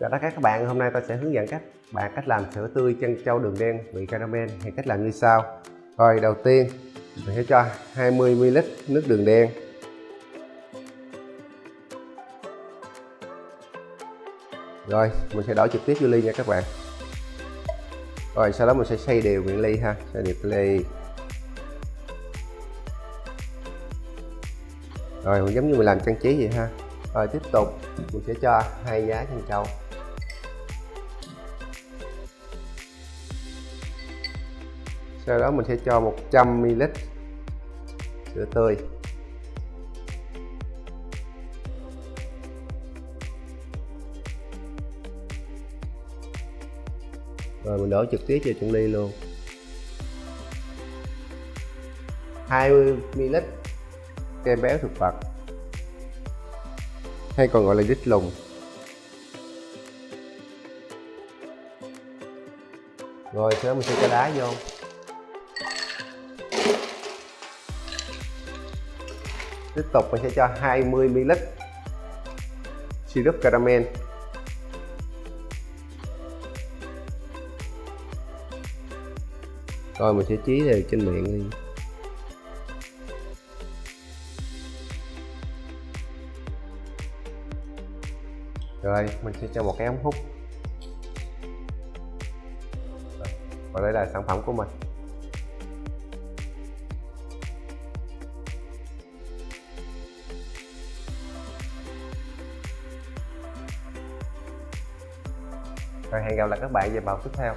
Chào tất cả các bạn, hôm nay tôi sẽ hướng dẫn các bạn cách làm sữa tươi chân trâu đường đen vị caramel hay cách làm như sau. Rồi đầu tiên mình sẽ cho 20ml nước đường đen. Rồi mình sẽ đổ trực tiếp vô ly nha các bạn. Rồi sau đó mình sẽ xay đều miệng ly ha, xay đều ly. Rồi giống như mình làm trang trí vậy ha. Rồi tiếp tục mình sẽ cho hai giá chân trâu sau đó mình sẽ cho 100ml sữa tươi. Rồi mình đổ trực tiếp vào trong ly luôn. 20ml kem béo thực vật, hay còn gọi là đít lùng. Rồi, sau đó mình sẽ cho đá vô. Tiếp tục mình sẽ cho 20ml syrup caramel. Rồi, mình sẽ chí đều trên miệng đi. Rồi, mình sẽ cho một cái ống hút. Và đây là sản phẩm của mình. Rồi hẹn gặp lại các bạn vào bài tiếp theo.